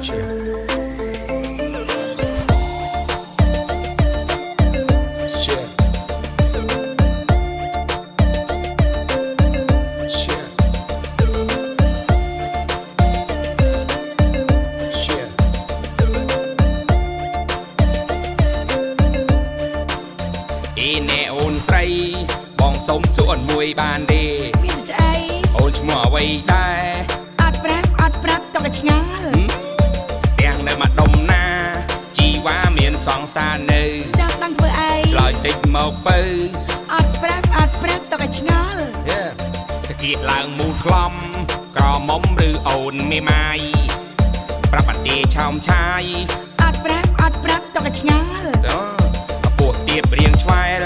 Cheers. Ý nè អូនស្រី បងសុំសួរមួយបានទេមានស្អីអូនឈ្មោះអ្វីដែរអត់ប្រាប់អត់ប្រាប់តោះឆ្ងាយ សង្សារនៅចង់ដឹងធ្វើអីឆ្លើយតិចមកបើអត់ប្រាប់អត់ប្រាប់តកឆ្ងាល់យេតាគៀកឡើងមូលខ្លំក្រមុំឬអូនមេម៉ាយប្រាប់អត់ទេឆោមឆាយអត់ប្រាប់អត់ប្រាប់តកឆ្ងាល់តើពួកទៀបរៀងឆ្វែល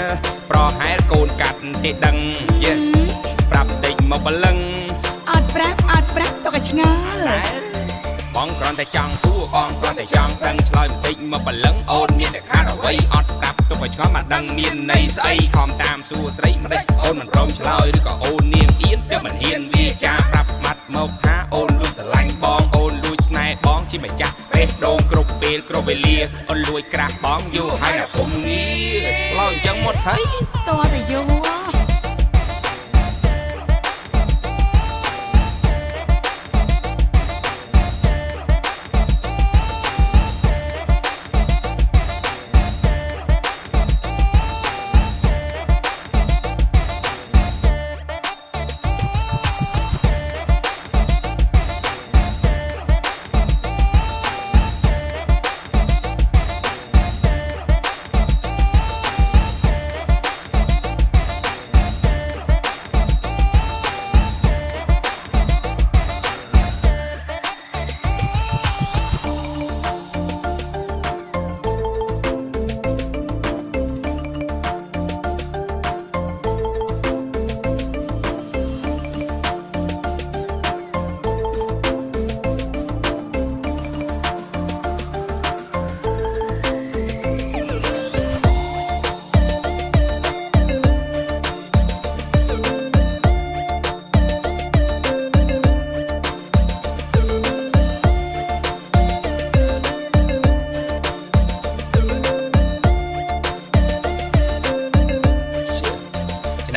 ប្រហែលកូនកាត់ទេដឹងយេប្រាប់តិចមកបលឹងអត់ប្រាប់អត់ប្រាប់តកឆ្ងាល់តែ បងគ្រាន់តែចង់សួរបងគ្រាន់តែចង់ដឹងឆ្លើយបន្តិចមកបលឹងអូនមានតែខាតអ្វីអត់ប្រាប់ទុកឲ្យឆ្ងល់មកដឹងមានន័យស្អីខំតាមសួរស្រីមិនដេចអូនមិនព្រមឆ្លើយឬក៏អូននាងអៀនទើបមិនហ៊ានវាចាប្រាប់ម៉ាត់មកថាអូនលួចស្រឡាញ់បងអូនលួចស្នេហ៍បងជាម្ចាស់បេះដូងគ្រប់ពេលគ្រប់វេលាអូនលួចក្រាស់បងយូរហើយណាគុំងារឆ្លើយអញ្ចឹងមកថៃតើតែយូរ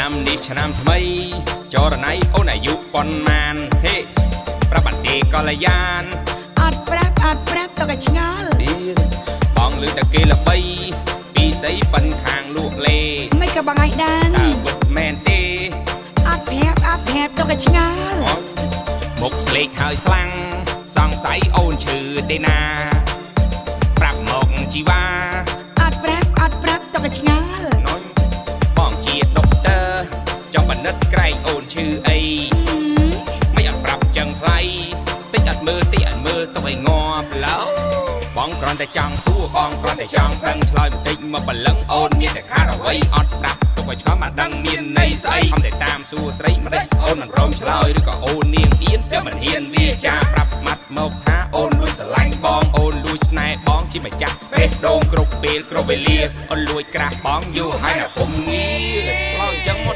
ឆ្នាំនេះឆ្នាំថ្មី ចរណៃអូនអាយុប៉ុន្មានហេប្រាប់បាត់ទេកល្យានអត់ប្រាប់អត់ប្រាប់តកឆ្ងាល់ទៀតបងលឺតែគេល្បីពីស្អីប៉ិនខាងលក់លេមិនក៏បងឯងដឹងតើវិតមែនទេអត់ប្រាប់អត់ប្រាប់តកឆ្ងាល់អូមុខស្លេកហើយស្លាំងសង្ស័យអូនឈឺទេណា ប្រាប់មកជីវ៉ា ឈឺអីមិនអត់ប្រាប់ចឹងថ្លៃតិចអត់មើលតិចអត់មើលទុកឲ្យងាប់ឡូវបងគ្រាន់តែចង់សួរបងគ្រាន់តែចង់ដឹងឆ្លើយបន្តិចមកបលឹងអូនមានតែខាតអ្វីអត់ប្រាប់ទុកឲ្យឆ្ងល់មកដឹងមានន័យស្អីខំតែតាមសួរស្រីមិនដេចអូនមិនព្រមឆ្លើយឬក៏អូននាងអៀនទើបមិនហ៊ានវាចាប្រាប់ម៉ាត់មកថាអូនលួចស្រឡាញ់បងអូនលួចស្នេហ៍បងជាម្ចាស់បេះដូងគ្រប់ពេលគ្រប់វេលាអូនលួចក្រាស់បងយូរហើយណាពុំងារឆ្លើយអញ្ចឹងមកថៃ